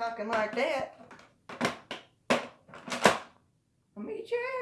talking like that. I'll meet you